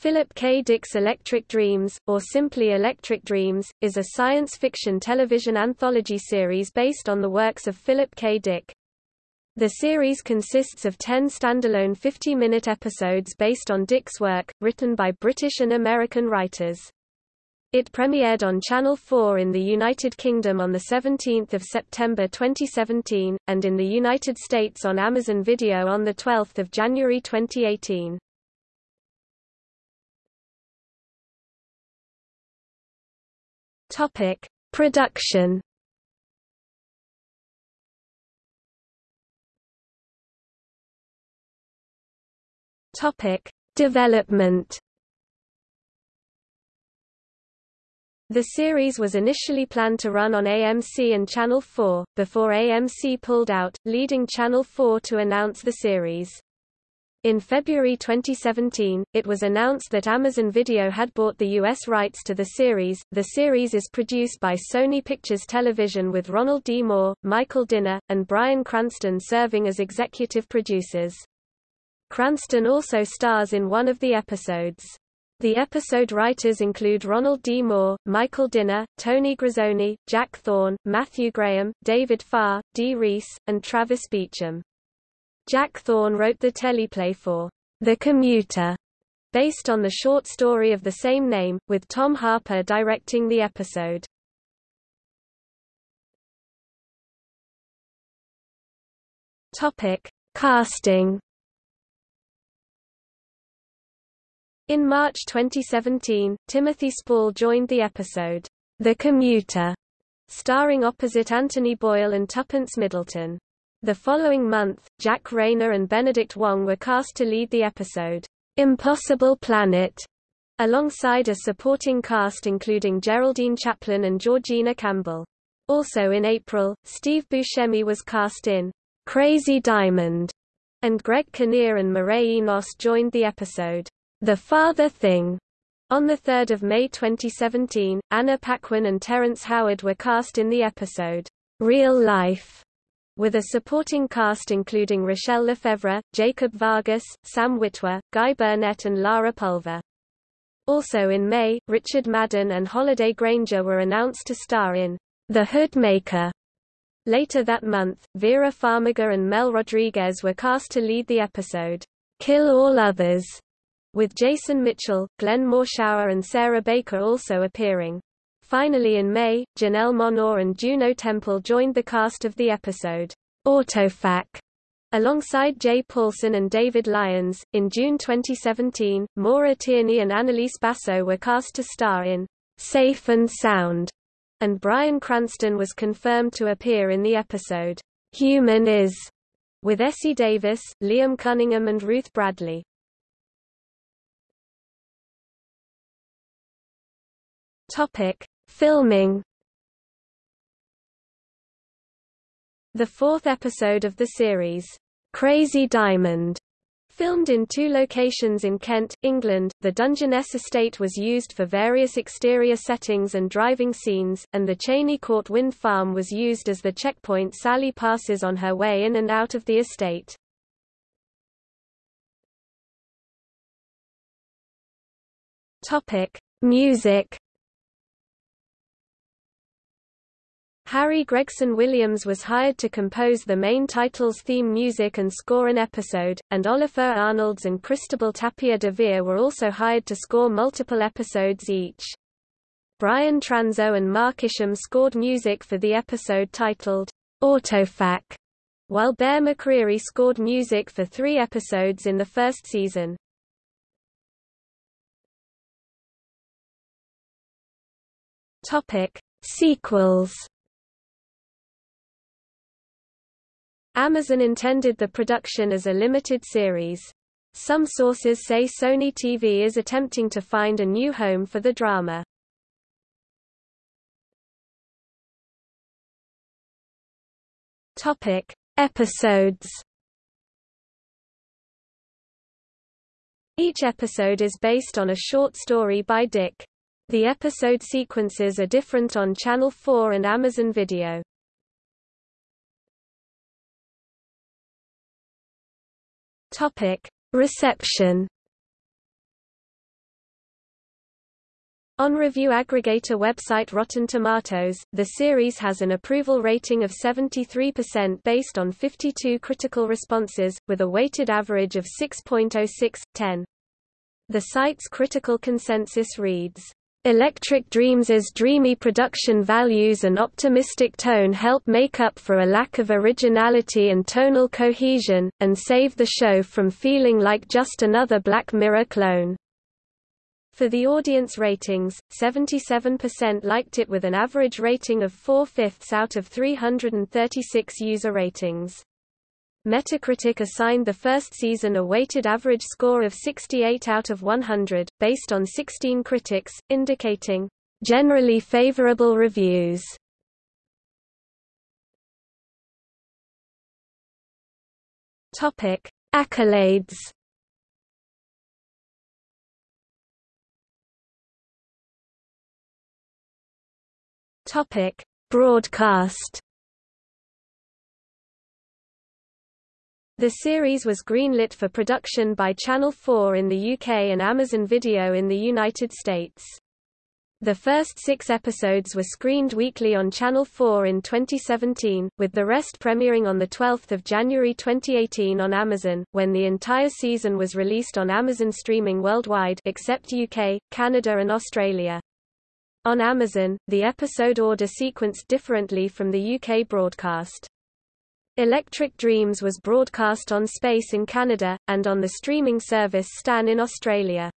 Philip K. Dick's Electric Dreams, or simply Electric Dreams, is a science fiction television anthology series based on the works of Philip K. Dick. The series consists of 10 standalone 50-minute episodes based on Dick's work, written by British and American writers. It premiered on Channel 4 in the United Kingdom on 17 September 2017, and in the United States on Amazon Video on 12 January 2018. Topic: Production. Topic: Development. The series was initially planned to run on AMC and Channel 4, before AMC pulled out, leading Channel 4 to announce the series. In February 2017, it was announced that Amazon Video had bought the U.S. rights to the series. The series is produced by Sony Pictures Television with Ronald D. Moore, Michael Dinner, and Bryan Cranston serving as executive producers. Cranston also stars in one of the episodes. The episode writers include Ronald D. Moore, Michael Dinner, Tony Grisoni, Jack Thorne, Matthew Graham, David Farr, Dee Rees, and Travis Beacham. Jack Thorne wrote the teleplay for The Commuter, based on the short story of the same name, with Tom Harper directing the episode. Topic: Casting. In March 2017, Timothy Spall joined the episode, The Commuter, starring opposite Anthony Boyle and Tuppence Middleton. The following month, Jack Reynor and Benedict Wong were cast to lead the episode, Impossible Planet, alongside a supporting cast including Geraldine Chaplin and Georgina Campbell. Also in April, Steve Buscemi was cast in Crazy Diamond, and Greg Kinnear and Mireille Enos joined the episode, The Father Thing. On 3 May 2017, Anna Paquin and Terrence Howard were cast in the episode, Real Life with a supporting cast including Rachelle Lefevre, Jacob Vargas, Sam Witwer, Guy Burnett and Lara Pulver. Also in May, Richard Madden and Holliday Grainger were announced to star in The Hoodmaker. Later that month, Vera Farmiga and Mel Rodriguez were cast to lead the episode, Kill All Others, with Jason Mitchell, Glenn Morshower and Sarah Baker also appearing. Finally in May, Janelle Monáe and Juno Temple joined the cast of the episode, Autofac. Alongside Jay Paulson and David Lyons, in June 2017, Maura Tierney and Annalise Basso were cast to star in Safe and Sound, and Bryan Cranston was confirmed to appear in the episode Human Is, with Essie Davis, Liam Cunningham and Ruth Bradley. Topic: Filming. The fourth episode of the series, Crazy Diamond, Filmed in two locations in Kent, England, the Dungeness estate was used for various exterior settings and driving scenes, and the Cheyne Court wind farm was used as the checkpoint Sally passes on her way in and out of the estate. Music Harry Gregson Williams was hired to compose the main title's theme music and score an episode, and Oliver Arnalds and Cristobal Tapia de Veer were also hired to score multiple episodes each. Brian Transeau and Mark Isham scored music for the episode titled Autofac, while Bear McCreary scored music for three episodes in the first season. Topic: Sequels Amazon intended the production as a limited series. Some sources say Sony TV is attempting to find a new home for the drama. Topic: Episodes. Each episode is based on a short story by Dick. The episode sequences are different on Channel 4 and Amazon Video. Topic: Reception. On review aggregator website Rotten Tomatoes, the series has an approval rating of 73% based on 52 critical responses, with a weighted average of 6.06, 10. The site's critical consensus reads, Electric Dreams' dreamy production values and optimistic tone help make up for a lack of originality and tonal cohesion, and save the show from feeling like just another Black Mirror clone. For the audience ratings, 77% liked it with an average rating of 4 fifths out of 336 user ratings. Metacritic assigned the first season a weighted average score of 68 out of 100, based on 16 critics, indicating generally favorable reviews. Topic: Accolades Topic: Broadcast. The series was greenlit for production by Channel 4 in the UK and Amazon Video in the United States. The first six episodes were screened weekly on Channel 4 in 2017, with the rest premiering on 12 January 2018 on Amazon, when the entire season was released on Amazon streaming worldwide except UK, Canada and Australia. On Amazon, the episode order sequenced differently from the UK broadcast. Electric Dreams was broadcast on Space in Canada, and on the streaming service Stan in Australia.